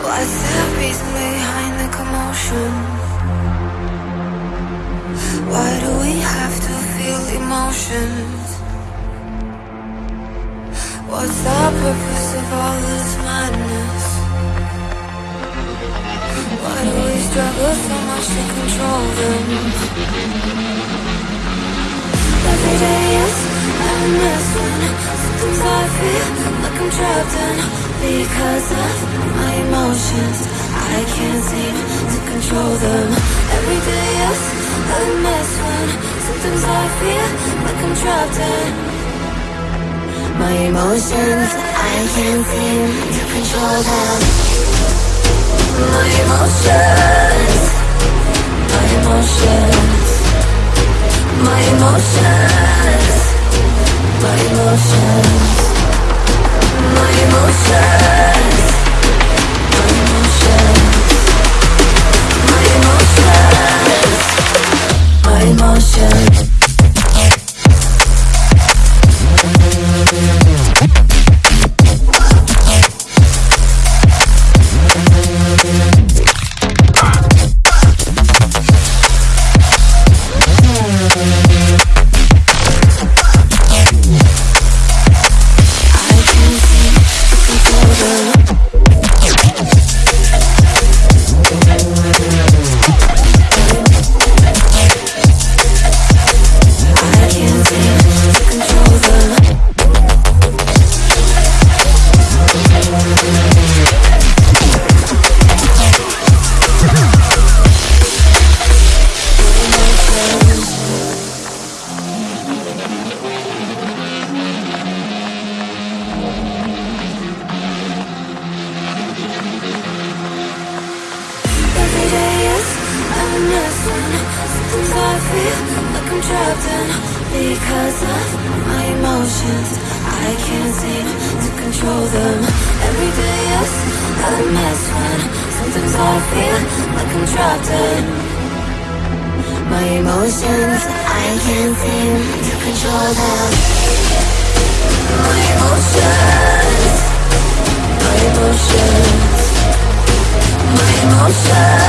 What's the reason behind the commotion? Why do we have to feel emotions? What's the purpose of all this madness? Why do we struggle so much to control them? Every day is mess when sometimes I feel like I'm trapped in because my emotions. I can't seem to control them. Every day is a mess when sometimes I feel like I'm trapped in my emotions. I can't seem to control them. My emotions, my emotions, my emotions, person Sometimes I feel like I'm trapped in Because of my emotions. I can't seem to control them. Every day is a mess when Sometimes I feel like I'm trapped in. My emotions I can't seem to control them. My emotions My emotions My emotions.